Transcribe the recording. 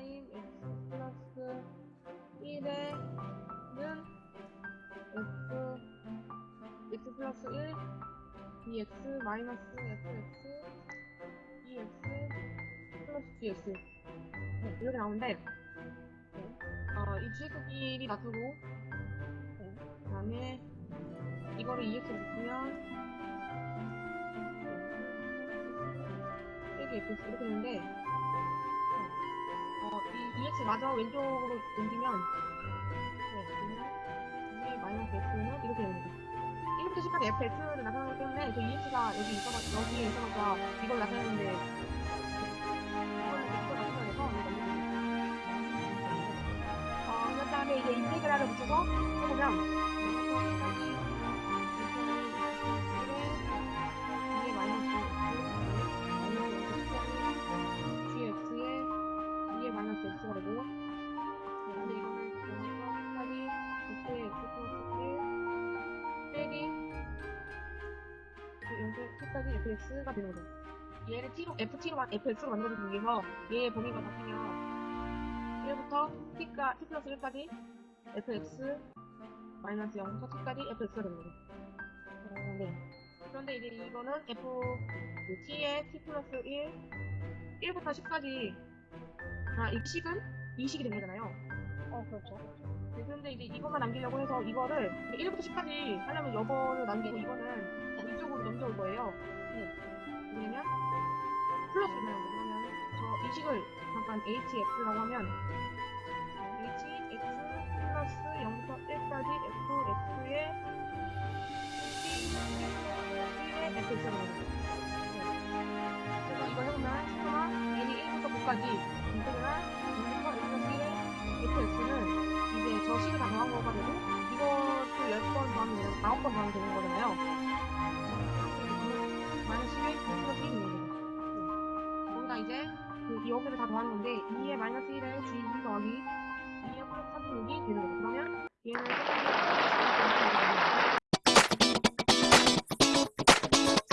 타임 x 플러스 1에는 f x 플러스 1 dx 마이너스 fx dx 플러스 dx 네, 이렇게 나오는데 네. 어, 이 gx 1이 나타고 네. 그 다음에 이거를 2x로 묶으면 1이 x 이렇게 되는데 이 EX 마저 왼쪽으로 옮기면 네, 마이너스 X는 이렇게 됩니다. 1부터 10까지 FX를 나타나기 때문에 저 EX가 여기 있어가, 여기에 있어서 이걸 나타내는데 어, 그 다음에 이제 인테그랄을 붙여서 해보면 끝까지 fx가 되는 거죠. 얘를 t로 ft로 fx로 만들어주기 위해서 얘의 범위가 바뀌면 1부터 t가 t 플러스 1까지 fx 마이너스 0부터 t까지 fx가 되는 거죠. 어, 네. 그런데 이제 이거는 f 그 t의 t 플러스 1 1부터 10까지 아, 이 식은 이 식이 되는 거잖아요. 어, 그렇죠. 네, 그런데 이제 이것만 남기려고 해서 이거를 1부터 10까지 하려면 이거를 남기고 이거는 넘겨올 거예요. 네. 왜냐면 거 그러면 저 이 식을 잠깐 hx라고 하면 hx 플러스 0부터 1까지 fx의 t 1의 fx가 되는 거죠. 네. 그래서 이거 해보면 시그마 n이 1부터 9까지 인테그랄 0부터 1 플러스 1의 fx는 이제 저 식을 다 더한 거가 되고 이것도 10번 더하면 되는 9번 더하면 되는 거잖아요. 마이너스 11 플러스 1이 있는 거죠. 거기다 이제 그 여기를 다 더하는 건데 2의 마이너스 1에 g 2 더하기